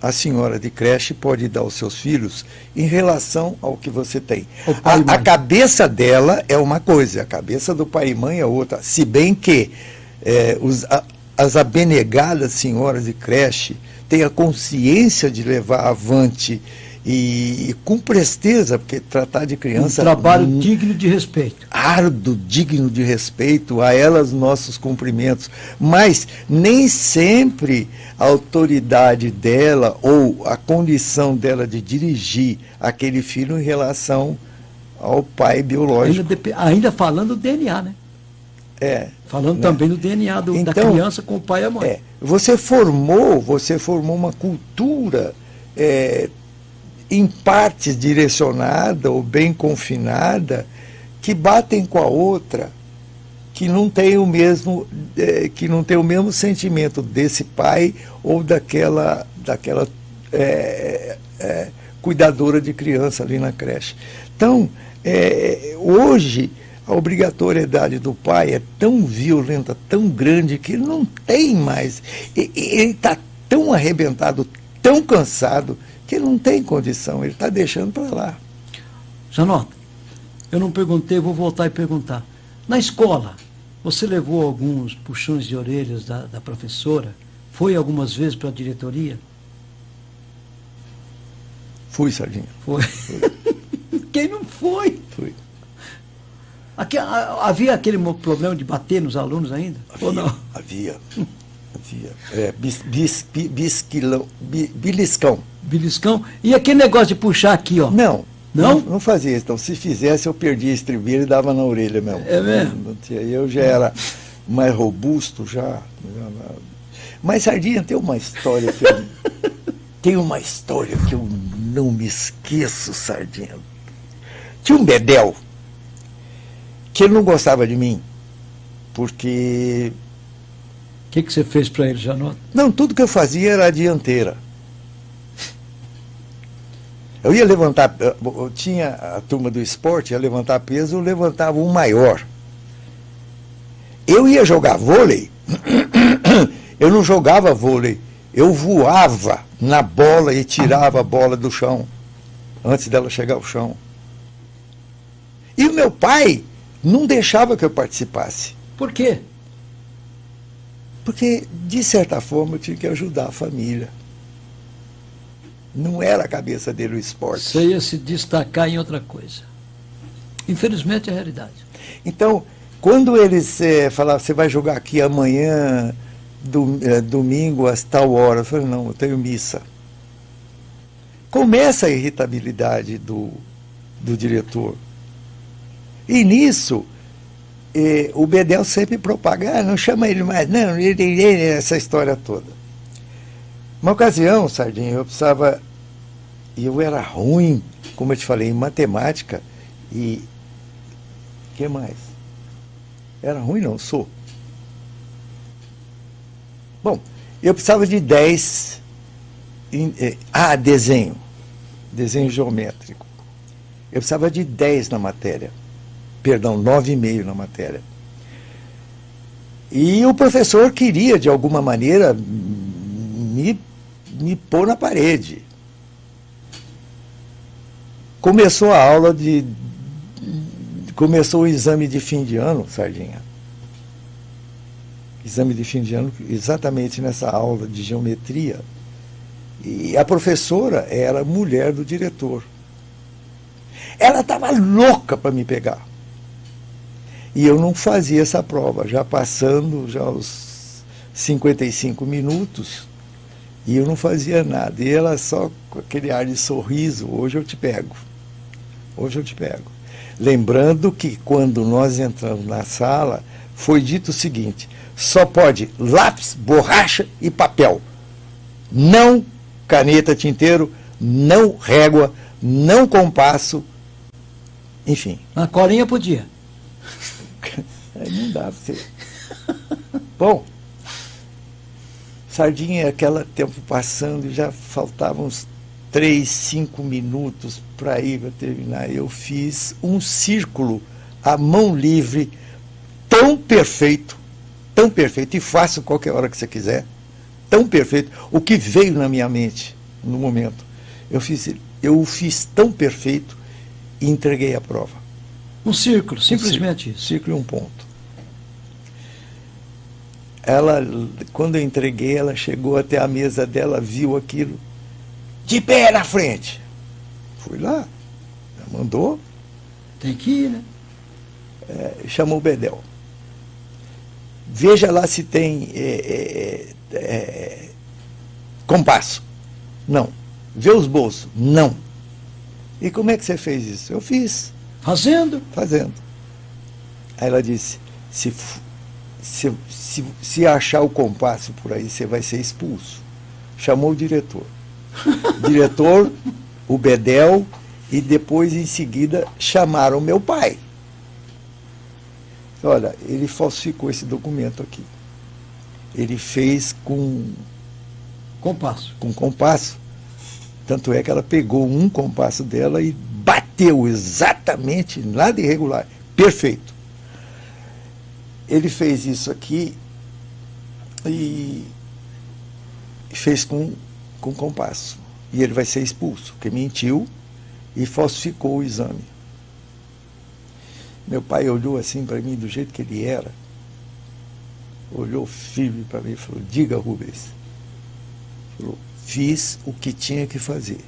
a senhora de creche pode dar aos seus filhos em relação ao que você tem. A, a, cabeça dela é uma coisa, a cabeça do pai e mãe é outra. Se bem que é, os, a, as abnegadas senhoras de creche têm a consciência de levar avante e, e, com presteza, porque tratar de criança. Um trabalho um, digno de respeito. Árduo, digno de respeito, a elas nossos cumprimentos. Mas nem sempre a autoridade dela ou a condição dela de dirigir aquele filho em relação ao pai biológico. Ainda, ainda falando do DNA, né? É. Falando né? também do DNA do, então, da criança com o pai e a mãe. É, você formou, você formou uma cultura é, em partes direcionada ou bem confinada, que batem com a outra, que não tem o mesmo, é, que não tem o mesmo sentimento desse pai ou daquela, daquela é, é, cuidadora de criança ali na creche. Então, hoje a obrigatoriedade do pai é tão violenta, tão grande, que ele não tem mais. Ele está tão arrebentado, tão cansado, que ele não tem condição, ele está deixando para lá. Janota, eu não perguntei, vou voltar e perguntar. Na escola, você levou alguns puxões de orelhas da, da professora? Foi algumas vezes para a diretoria? Fui, Sardinha. Foi. Foi. <laughs> Quem não foi? Fui. Aqui, havia aquele problema de bater nos alunos ainda? Havia, ou não? Havia. havia. É, bis, bis, bis, biliscão. Beliscão. E aquele negócio de puxar aqui, ó. Não. Não? Não, não fazia isso. Então, se fizesse, eu perdia a estribeira e dava na orelha mesmo. É mesmo? Eu já era mais robusto, já. Mas, Sardinha, tem uma história que eu, <laughs> tem uma história que eu não me esqueço, Sardinha. Tinha um bedel que ele não gostava de mim, porque... O que, que você fez para ele, Janota? Não, tudo que eu fazia era a dianteira. Eu ia levantar, eu tinha a turma do esporte, ia levantar peso, eu levantava um maior. Eu ia jogar vôlei, <coughs> Eu não jogava vôlei, eu voava na bola e tirava a bola do chão, antes dela chegar ao chão. E o meu pai não deixava que eu participasse. Por quê? Porque, de certa forma, eu tinha que ajudar a família. Não era a cabeça dele o esporte. Você ia se destacar em outra coisa. Infelizmente é a realidade. Então, quando eles é, falavam, você vai jogar aqui amanhã, do, é, domingo, às tal hora, eu falei, não, eu tenho missa. Começa a irritabilidade do, do diretor. E nisso, eh, o Bedel sempre propaga, ah, não chama ele mais, não, ele, ele, essa história toda. Uma ocasião, Sardinha, eu precisava, e eu era ruim, como eu te falei, em matemática e. O que mais? Era ruim, não, sou. Bom, eu precisava de 10. Em, ah, desenho. Desenho geométrico. Eu precisava de 10 na matéria perdão, 9,5 na matéria. E o professor queria, de alguma maneira, me, me pôr na parede. Começou a aula de. Começou o exame de fim de ano, Sardinha. Exame de fim de ano, exatamente nessa aula de geometria. E a professora era mulher do diretor. Ela estava louca para me pegar. E eu não fazia essa prova, já passando já os 55 minutos, e eu não fazia nada. E ela só com aquele ar de sorriso, hoje eu te pego. Hoje eu te pego. Lembrando que quando nós entramos na sala, foi dito o seguinte: só pode lápis, borracha e papel. Não caneta tinteiro, não régua, não compasso, enfim. A colinha podia. <laughs> Não dá pra você. Bom, Sardinha, aquele tempo passando, já faltavam uns três, cinco minutos para ir para terminar. Eu fiz um círculo à mão livre, tão perfeito, tão perfeito, e faço qualquer hora que você quiser, tão perfeito, o que veio na minha mente no momento. Eu fiz, eu fiz tão perfeito e entreguei a prova. Um círculo, simplesmente um círculo, isso. Círculo e um ponto. Ela, quando eu entreguei, ela chegou até a mesa dela, viu aquilo, de pé na frente. Fui lá, mandou. Tem que ir, né? É, chamou o Bedel. Veja lá se tem é, é, é, compasso. Não. Vê os bolsos. Não. E como é que você fez isso? Eu fiz. Fazendo? Fazendo. Aí ela disse: se, se, se, se achar o compasso por aí, você vai ser expulso. Chamou o diretor. <laughs> diretor, o Bedel, e depois, em seguida, chamaram meu pai. Olha, ele falsificou esse documento aqui. Ele fez com. Compasso. Com compasso. Tanto é que ela pegou um compasso dela e bateu exatamente, nada irregular, perfeito. Ele fez isso aqui e fez com, com compasso. E ele vai ser expulso, porque mentiu e falsificou o exame. Meu pai olhou assim para mim do jeito que ele era, olhou firme para mim e falou: Diga, Rubens. Falou: Fiz o que tinha que fazer.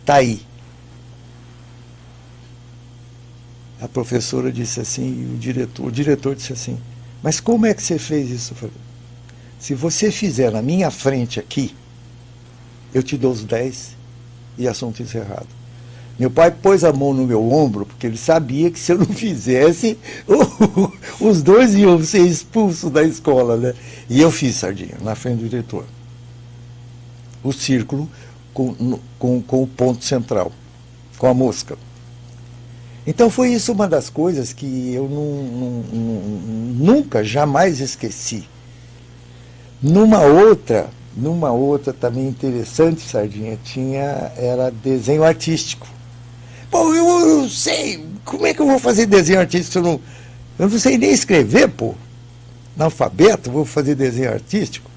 Está aí. A professora disse assim, o diretor, o diretor disse assim, mas como é que você fez isso? Eu falei, se você fizer na minha frente aqui, eu te dou os 10 e assunto encerrado. Meu pai pôs a mão no meu ombro, porque ele sabia que se eu não <laughs> fizesse, os dois iam ser expulsos da escola, né? E eu fiz, Sardinha, na frente do diretor. O círculo com, com, com o ponto central, com a mosca. Então foi isso uma das coisas que eu não, não, não, nunca, jamais esqueci. Numa outra, numa outra também interessante, Sardinha, tinha, era desenho artístico. Pô, eu, eu sei, como é que eu vou fazer desenho artístico? Eu não, eu não sei nem escrever, pô. Analfabeto, vou fazer desenho artístico.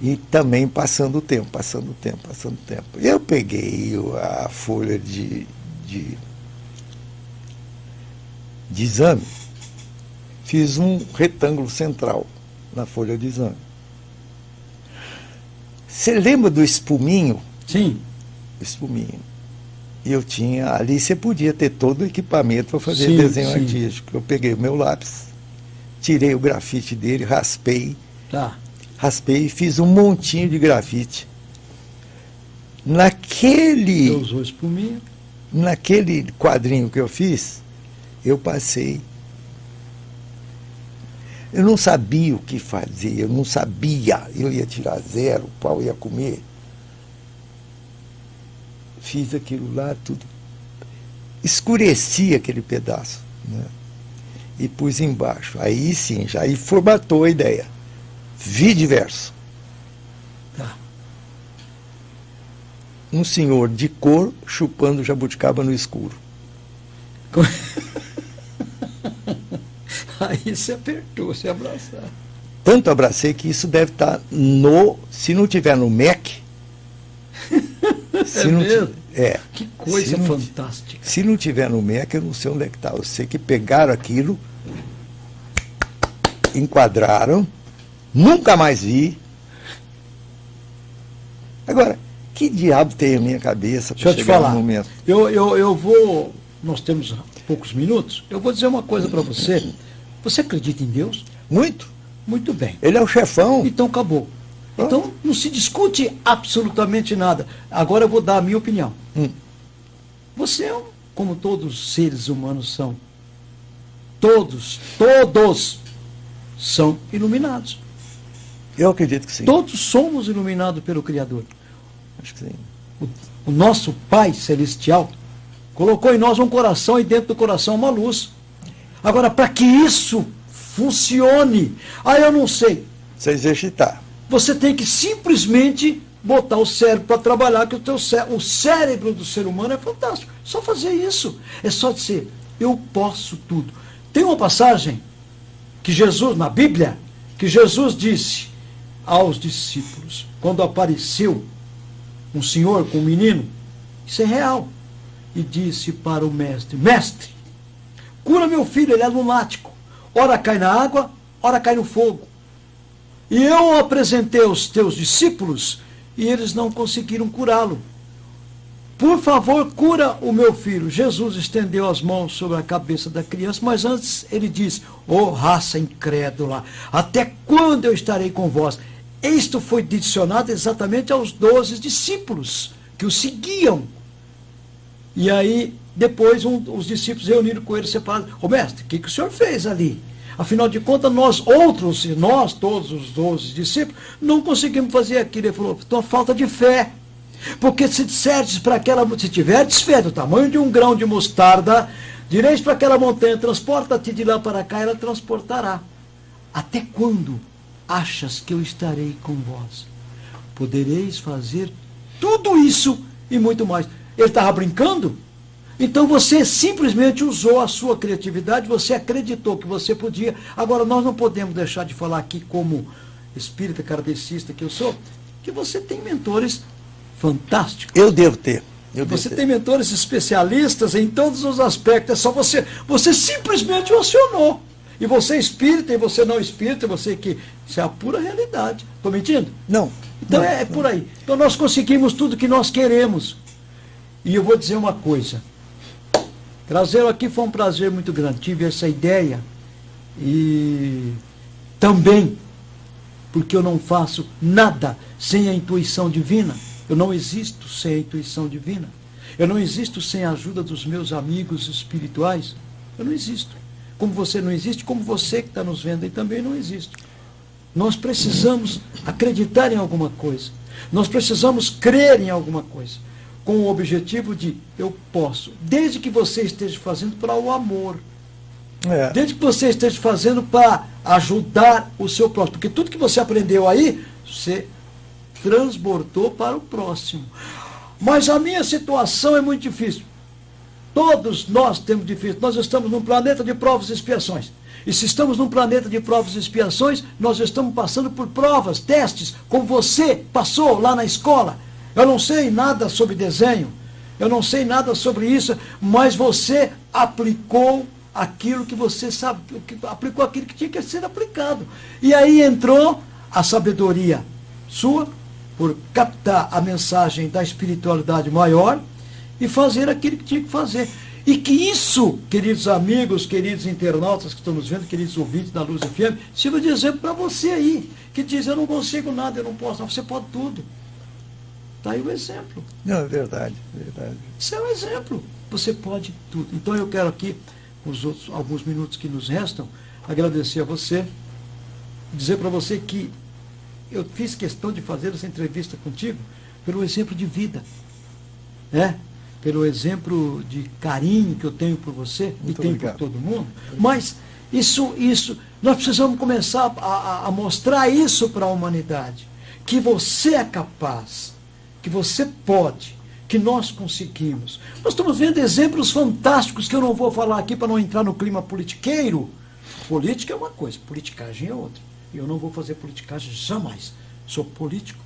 E também passando o tempo, passando o tempo, passando o tempo. Eu peguei a folha de, de, de exame, fiz um retângulo central na folha de exame. Você lembra do espuminho? Sim. O espuminho. E eu tinha, ali você podia ter todo o equipamento para fazer Sim, desenho sim. artístico. Eu peguei o meu lápis, tirei o grafite dele, raspei, Tá. raspei e fiz um montinho de grafite. Naquele, Você usou espuminha. naquele quadrinho que eu fiz, eu passei. Eu não sabia o que fazer, eu não sabia. Eu ia tirar zero, o pau ia comer. Fiz aquilo lá, tudo. Escureci aquele pedaço. Né? E pus embaixo. Aí sim, já aí formatou a ideia. Vi diverso. Tá. Um senhor de cor chupando jabuticaba no escuro. <laughs> Aí você apertou, você abraçou. Tanto abracei que isso deve estar no. Se não tiver no MEC. <laughs> se É não mesmo? é. Que coisa Se não- fantástica. Se não tiver no MEC, eu não sei onde é que está. Eu sei que pegaram aquilo, enquadraram, nunca mais vi. Agora, que diabo tem a minha cabeça para chegar falar. no momento? Eu, eu, eu vou. Nós temos poucos minutos. Eu vou dizer uma coisa para você. Você acredita em Deus? Muito. Muito bem. Ele é o chefão. Então acabou. Então não se discute absolutamente nada. Agora eu vou dar a minha opinião. Hum. Você é um, como todos os seres humanos são. Todos, todos são iluminados. Eu acredito que sim. Todos somos iluminados pelo Criador. Acho que sim. O, o nosso Pai Celestial colocou em nós um coração e dentro do coração uma luz. Agora, para que isso funcione, aí eu não sei. Você exercitar. Você tem que simplesmente botar o cérebro para trabalhar, que o, teu cé o cérebro do ser humano é fantástico. Só fazer isso. É só dizer, eu posso tudo. Tem uma passagem que Jesus, na Bíblia, que Jesus disse aos discípulos, quando apareceu um senhor com um menino, isso é real, e disse para o mestre, mestre, cura meu filho, ele é lunático. Ora cai na água, ora cai no fogo. E eu apresentei aos teus discípulos e eles não conseguiram curá-lo. Por favor, cura o meu filho. Jesus estendeu as mãos sobre a cabeça da criança, mas antes ele disse: Ô oh, raça incrédula, até quando eu estarei com vós? Isto foi dicionado exatamente aos doze discípulos que o seguiam. E aí, depois, um, os discípulos reuniram com ele separados: Ô mestre, o que, que o senhor fez ali? Afinal de contas, nós outros, nós, todos os doze discípulos, não conseguimos fazer aquilo. Ele falou, então falta de fé. Porque se disserdes para aquela, se tiverdes fé do tamanho de um grão de mostarda, direis para aquela montanha, transporta-te de lá para cá, ela transportará. Até quando achas que eu estarei com vós? Podereis fazer tudo isso e muito mais. Ele estava brincando? Então você simplesmente usou a sua criatividade, você acreditou que você podia. Agora, nós não podemos deixar de falar aqui, como espírita kardecista que eu sou, que você tem mentores fantásticos. Eu devo ter. Eu devo você ter. tem mentores especialistas em todos os aspectos. É só você. Você simplesmente acionou. E você é espírita, e você não é espírita, você que. Isso é a pura realidade. Estou mentindo? Não. Então não, é, é por aí. Então nós conseguimos tudo que nós queremos. E eu vou dizer uma coisa. Trazê-lo aqui foi um prazer muito grande. Tive essa ideia e também porque eu não faço nada sem a intuição divina. Eu não existo sem a intuição divina. Eu não existo sem a ajuda dos meus amigos espirituais. Eu não existo. Como você não existe, como você que está nos vendo aí também não existe. Nós precisamos acreditar em alguma coisa. Nós precisamos crer em alguma coisa. Com o objetivo de eu posso, desde que você esteja fazendo para o amor. É. Desde que você esteja fazendo para ajudar o seu próximo. Porque tudo que você aprendeu aí, você transbordou para o próximo. Mas a minha situação é muito difícil. Todos nós temos difícil. Nós estamos num planeta de provas e expiações. E se estamos num planeta de provas e expiações, nós estamos passando por provas, testes, como você passou lá na escola. Eu não sei nada sobre desenho, eu não sei nada sobre isso, mas você aplicou aquilo que você sabe, aplicou aquilo que tinha que ser aplicado. E aí entrou a sabedoria sua, por captar a mensagem da espiritualidade maior e fazer aquilo que tinha que fazer. E que isso, queridos amigos, queridos internautas que estão nos vendo, queridos ouvintes da Luz FM, sirva de exemplo para você aí, que diz, eu não consigo nada, eu não posso, você pode tudo. Está aí o exemplo. Não, é verdade, verdade. Isso é um exemplo. Você pode tudo. Então eu quero aqui, os outros alguns minutos que nos restam, agradecer a você, dizer para você que eu fiz questão de fazer essa entrevista contigo pelo exemplo de vida. Né? Pelo exemplo de carinho que eu tenho por você Muito e tenho obrigado. por todo mundo. Mas isso, isso, nós precisamos começar a, a mostrar isso para a humanidade. Que você é capaz, que você pode, que nós conseguimos. Nós estamos vendo exemplos fantásticos que eu não vou falar aqui para não entrar no clima politiqueiro. Política é uma coisa, politicagem é outra. Eu não vou fazer politicagem jamais. Sou político.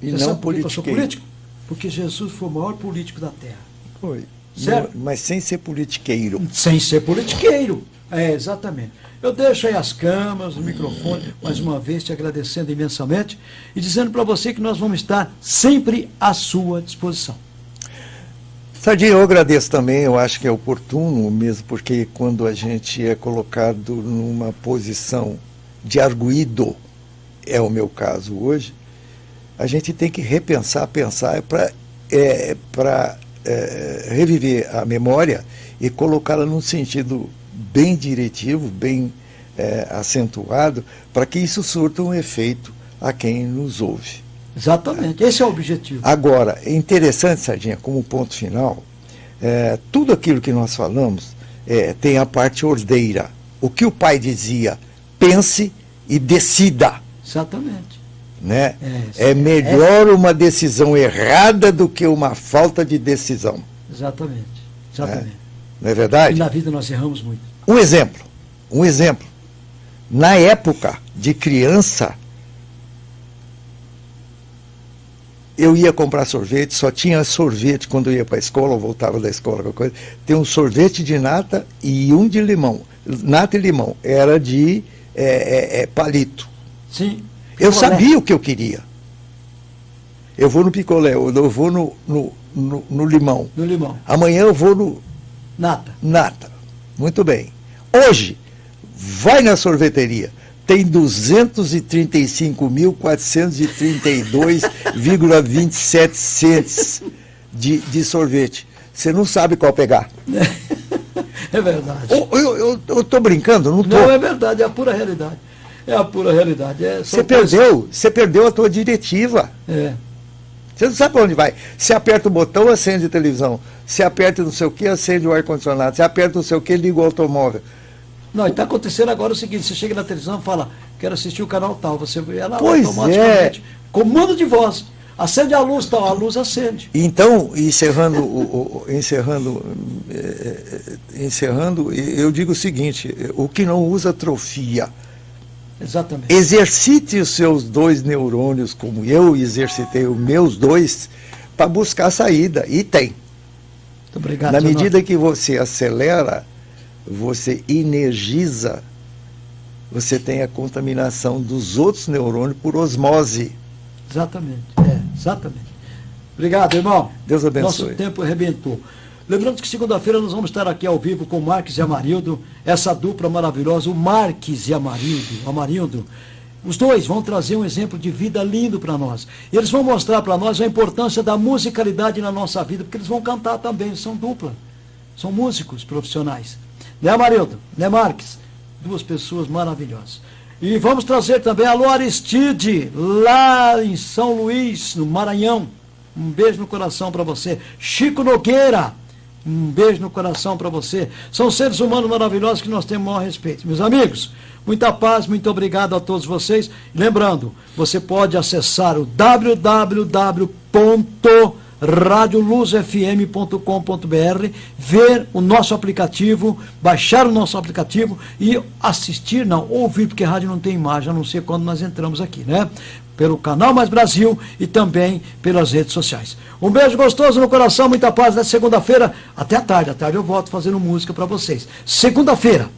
E Você não político. Sou político? Porque Jesus foi o maior político da Terra. Foi. Certo? Mas sem ser politiqueiro. Sem ser politiqueiro. É, exatamente. Eu deixo aí as câmeras, o microfone, mais uma vez te agradecendo imensamente e dizendo para você que nós vamos estar sempre à sua disposição. Sardinha, eu agradeço também, eu acho que é oportuno mesmo, porque quando a gente é colocado numa posição de arguído, é o meu caso hoje, a gente tem que repensar, pensar para é, é, reviver a memória e colocá-la num sentido bem diretivo, bem é, acentuado, para que isso surta um efeito a quem nos ouve. Exatamente, esse é o objetivo. Agora, é interessante, Sardinha, como ponto final, é, tudo aquilo que nós falamos é, tem a parte ordeira. O que o pai dizia, pense e decida. Exatamente. Né? É, é melhor é... uma decisão errada do que uma falta de decisão. Exatamente. Exatamente. É. Não é verdade? E na vida nós erramos muito. Um exemplo. Um exemplo. Na época de criança, eu ia comprar sorvete, só tinha sorvete quando eu ia para a escola ou voltava da escola, qualquer coisa. Tem um sorvete de nata e um de limão. Nata e limão. Era de é, é, é palito. Sim. Eu picolé. sabia o que eu queria. Eu vou no picolé, eu vou no, no, no, no limão. No limão. Amanhã eu vou no. Nata. Nata. Muito bem. Hoje, vai na sorveteria. Tem 235.432,27 cents de, de sorvete. Você não sabe qual pegar. <laughs> É verdade. Eu estou brincando, não estou. Não, é verdade, é a pura realidade. É a pura realidade. É você perdeu, você perdeu a tua diretiva. É. Você não sabe para onde vai. Você aperta o botão, acende a televisão. Você aperta não sei o que, acende o ar-condicionado. Você aperta não sei o que, liga o automóvel. Não, está acontecendo agora o seguinte, você chega na televisão e fala, quero assistir o canal tal, você vê ela pois automaticamente, é. comando de voz. Acende a luz, tal, a luz acende. Então, encerrando, o, o, encerrando, é, encerrando, eu digo o seguinte: o que não usa atrofia. Exatamente. Exercite os seus dois neurônios, como eu exercitei os meus dois, para buscar saída. E tem. Muito obrigado. Na medida que você acelera, você energiza, você tem a contaminação dos outros neurônios por osmose. Exatamente, é, exatamente. Obrigado, irmão. Deus abençoe. Nosso tempo arrebentou. Lembrando que segunda-feira nós vamos estar aqui ao vivo com Marques e Amarildo, essa dupla maravilhosa, o Marques e Amarildo, Amarildo. Os dois vão trazer um exemplo de vida lindo para nós. Eles vão mostrar para nós a importância da musicalidade na nossa vida, porque eles vão cantar também, são dupla. São músicos profissionais. Né, Amarildo? Né, Marques? Duas pessoas maravilhosas. E vamos trazer também a Lu Aristide, lá em São Luís, no Maranhão. Um beijo no coração para você. Chico Nogueira, um beijo no coração para você. São seres humanos maravilhosos que nós temos o maior respeito. Meus amigos, muita paz, muito obrigado a todos vocês. Lembrando, você pode acessar o www radioluzfm.com.br, ver o nosso aplicativo, baixar o nosso aplicativo e assistir, não, ouvir, porque rádio não tem imagem, a não ser quando nós entramos aqui, né? Pelo canal Mais Brasil e também pelas redes sociais. Um beijo gostoso no coração, muita paz. Nessa segunda-feira, até a tarde. À tarde eu volto fazendo música para vocês. Segunda-feira,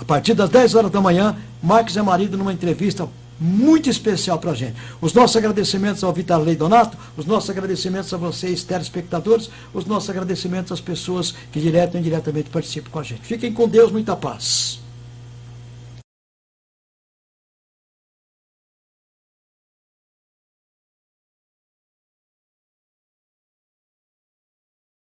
a partir das 10 horas da manhã, Marcos é marido numa entrevista muito especial para a gente. Os nossos agradecimentos ao Vitor Lei Donato, os nossos agradecimentos a vocês, telespectadores, os nossos agradecimentos às pessoas que direto e indiretamente participam com a gente. Fiquem com Deus, muita paz.